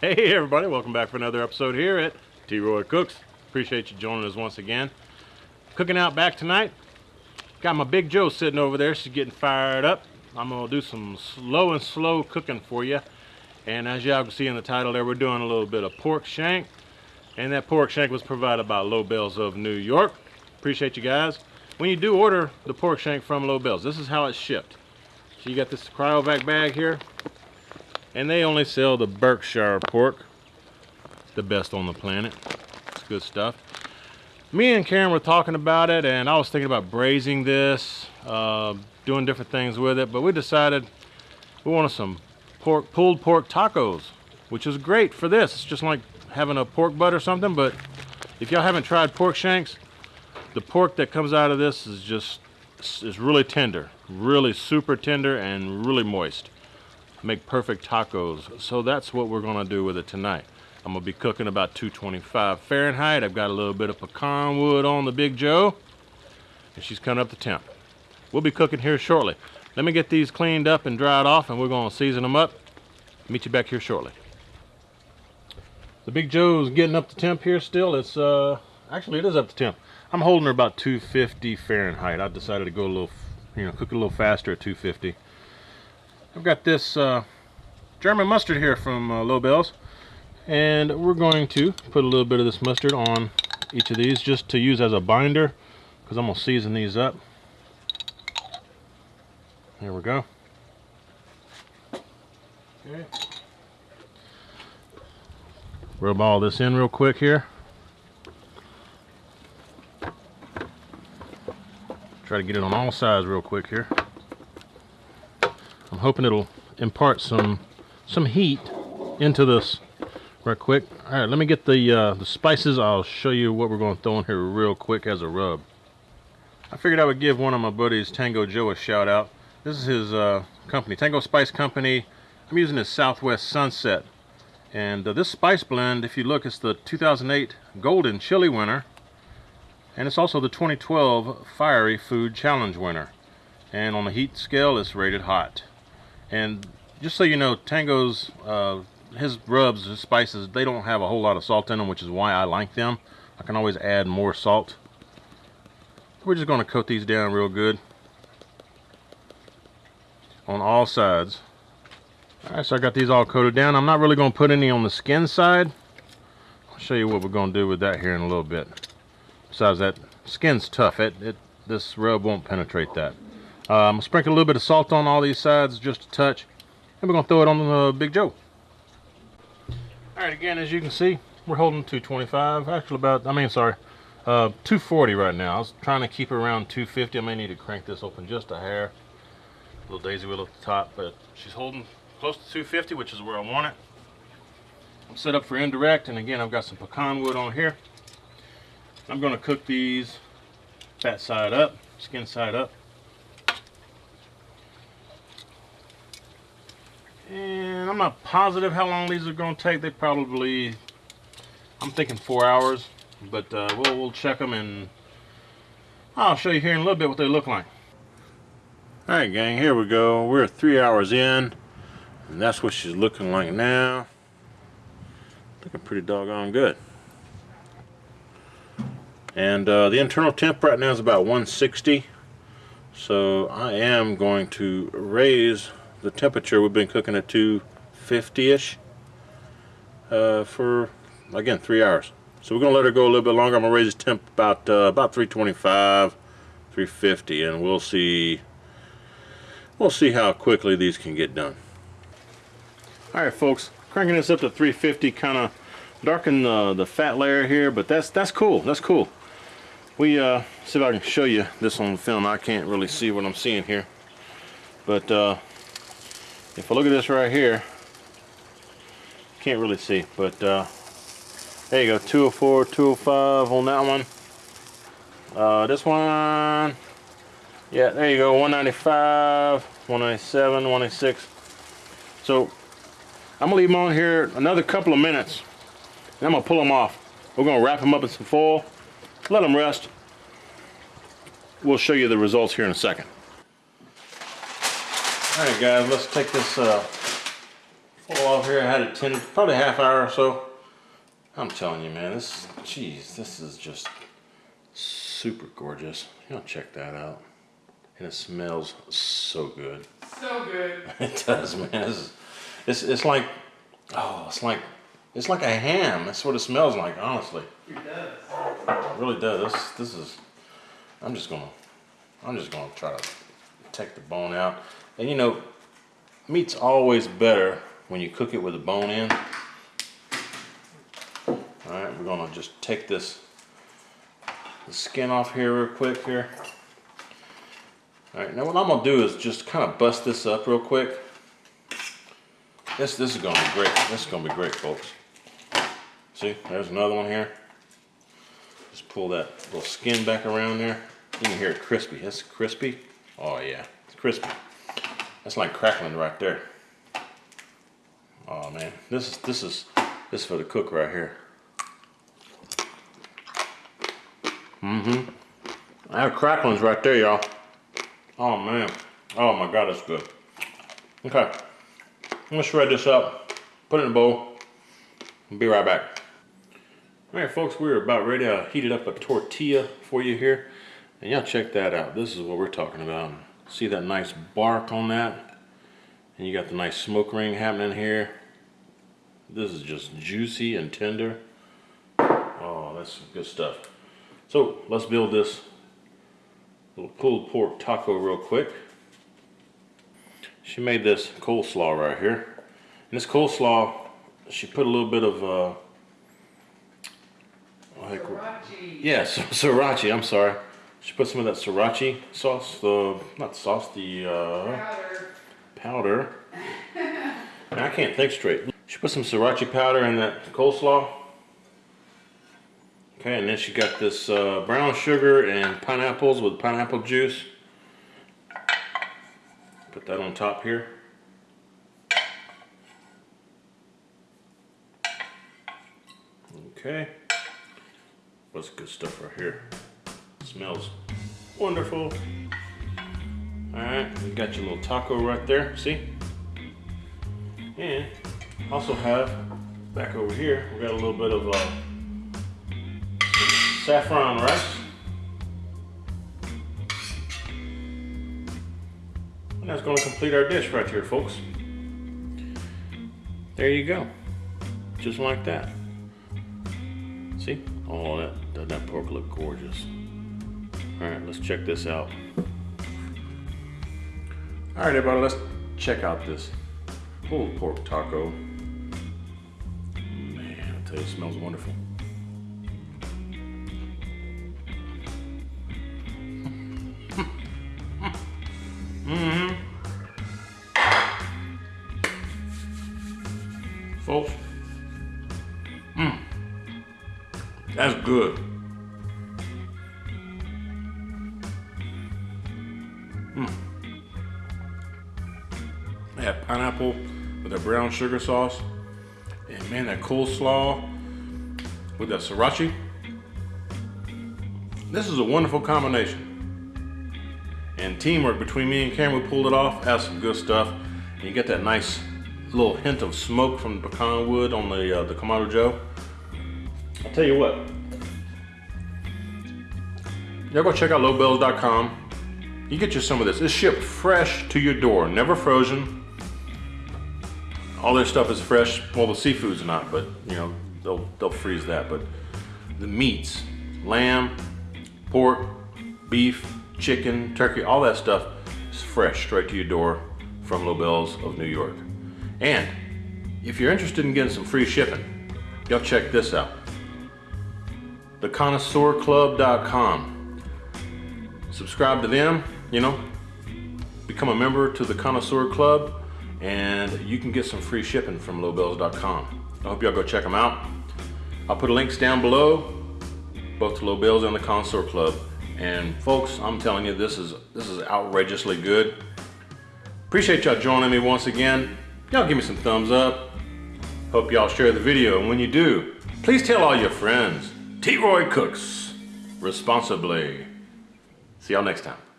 Hey everybody, welcome back for another episode here at T-Roy Cooks. Appreciate you joining us once again. Cooking out back tonight. Got my Big Joe sitting over there. She's getting fired up. I'm gonna do some slow and slow cooking for you. And as y'all can see in the title there, we're doing a little bit of pork shank. And that pork shank was provided by Lobels of New York. Appreciate you guys. When you do order the pork shank from Lobels, this is how it's shipped. So you got this cryovac bag here and they only sell the Berkshire pork the best on the planet. It's good stuff. Me and Karen were talking about it and I was thinking about braising this uh, doing different things with it but we decided we wanted some pork pulled pork tacos which is great for this. It's just like having a pork butt or something but if y'all haven't tried pork shanks the pork that comes out of this is just is really tender really super tender and really moist make perfect tacos. So that's what we're gonna do with it tonight. I'm gonna be cooking about 225 Fahrenheit. I've got a little bit of pecan wood on the Big Joe, and she's coming up the temp. We'll be cooking here shortly. Let me get these cleaned up and dried off, and we're gonna season them up. Meet you back here shortly. The Big Joe's getting up to temp here still. It's, uh, actually it is up to temp. I'm holding her about 250 Fahrenheit. I decided to go a little, you know, cook a little faster at 250. I've got this uh, German mustard here from uh, Lobels and we're going to put a little bit of this mustard on each of these just to use as a binder because I'm going to season these up. There we go. Okay. Rub all this in real quick here. Try to get it on all sides real quick here hoping it'll impart some some heat into this right quick. All right, let me get the uh, the spices. I'll show you what we're going to throw in here real quick as a rub. I figured I would give one of my buddies, Tango Joe, a shout out. This is his uh, company, Tango Spice Company. I'm using his Southwest Sunset. And uh, this spice blend, if you look, it's the 2008 Golden Chili winner. And it's also the 2012 Fiery Food Challenge winner. And on the heat scale, it's rated hot. And just so you know, Tango's, uh, his rubs, his spices, they don't have a whole lot of salt in them, which is why I like them. I can always add more salt. We're just going to coat these down real good on all sides. Alright, so I got these all coated down. I'm not really going to put any on the skin side. I'll show you what we're going to do with that here in a little bit. Besides that, skin's tough. It, it This rub won't penetrate that. Um, sprinkle a little bit of salt on all these sides, just a touch. And we're going to throw it on the Big Joe. Alright, again, as you can see, we're holding 225. Actually, about, I mean, sorry, uh, 240 right now. I was trying to keep it around 250. I may need to crank this open just a hair. A little daisy wheel at the top, but she's holding close to 250, which is where I want it. I'm set up for indirect, and again, I've got some pecan wood on here. I'm going to cook these fat side up, skin side up. And I'm not positive how long these are going to take. They probably, I'm thinking four hours. But uh, we'll, we'll check them and I'll show you here in a little bit what they look like. Alright gang, here we go. We're three hours in. And that's what she's looking like now. Looking pretty doggone good. And uh, the internal temp right now is about 160. So I am going to raise the temperature we've been cooking at 250-ish uh, for again three hours. So we're gonna let her go a little bit longer. I'm gonna raise the temp about uh, about 325 350 and we'll see we'll see how quickly these can get done. Alright folks cranking this up to 350 kind of darken the, the fat layer here but that's that's cool that's cool. We uh see if I can show you this on film. I can't really see what I'm seeing here. But uh if I look at this right here can't really see but uh, there you go 204 205 on that one. Uh, this one yeah there you go 195 197 196 so I'm gonna leave them on here another couple of minutes and I'm gonna pull them off. We're gonna wrap them up in some foil let them rest. We'll show you the results here in a second Alright guys, let's take this uh, pull off here. I had it 10, probably a half hour or so. I'm telling you, man, this, jeez, this is just super gorgeous. You know, check that out. And it smells so good. So good. It does, man. It's, it's, it's like, oh, it's like, it's like a ham. That's what it smells like, honestly. It does. It really does. This, this is, I'm just gonna, I'm just gonna try to take the bone out. And you know, meat's always better when you cook it with a bone in. All right, we're gonna just take this the skin off here real quick here. All right, now what I'm gonna do is just kind of bust this up real quick. This this is gonna be great. This is gonna be great, folks. See, there's another one here. Just pull that little skin back around there. You can hear it crispy. It's crispy. Oh yeah, it's crispy. That's like crackling right there. Oh man, this is this is this is for the cook right here. Mm-hmm. I have cracklings right there, y'all. Oh man. Oh my god, that's good. Okay. I'm gonna shred this up, put it in a bowl, and be right back. Alright folks, we're about ready to heat it up a tortilla for you here. And y'all check that out. This is what we're talking about. See that nice bark on that? And you got the nice smoke ring happening here. This is just juicy and tender. Oh, that's good stuff. So let's build this little pulled pork taco real quick. She made this coleslaw right here. And this coleslaw, she put a little bit of, uh, like, sriracha. Yes, yeah, sriracha, I'm sorry. She put some of that sriracha sauce, the, not sauce, the uh, powder. powder. I can't think straight. She put some sriracha powder in that coleslaw. Okay, and then she got this uh, brown sugar and pineapples with pineapple juice. Put that on top here. Okay. What's good stuff right here? Smells wonderful. Alright, you got your little taco right there, see? And also have back over here, we got a little bit of uh, saffron rice. And that's going to complete our dish right here, folks. There you go. Just like that. See? Oh, that, that, that pork look gorgeous. All right, let's check this out. All right, everybody, let's check out this pulled pork taco. Man, I tell you, it smells wonderful. mm-hmm. Folks, mm. That's good. Mm. Pineapple with a brown sugar sauce. And man, that coleslaw with that sriracha. This is a wonderful combination. And teamwork between me and Cameron, pulled it off. That's some good stuff. And you get that nice little hint of smoke from the pecan wood on the, uh, the Kamado Joe. I'll tell you what. Y'all go check out lobels.com. You get you some of this. It's shipped fresh to your door, never frozen. All their stuff is fresh. Well, the seafood's not, but you know, they'll, they'll freeze that. But the meats, lamb, pork, beef, chicken, turkey, all that stuff is fresh straight to your door from Lobels of New York. And if you're interested in getting some free shipping, y'all check this out. TheConnoisseurClub.com. Subscribe to them, you know, become a member to the Connoisseur Club, and you can get some free shipping from lobels.com. I hope y'all go check them out. I'll put links down below, both to Lobels and the Connoisseur Club. And folks, I'm telling you, this is this is outrageously good. Appreciate y'all joining me once again. Y'all give me some thumbs up. Hope y'all share the video, and when you do, please tell all your friends. T. Roy Cooks, responsibly. See y'all next time.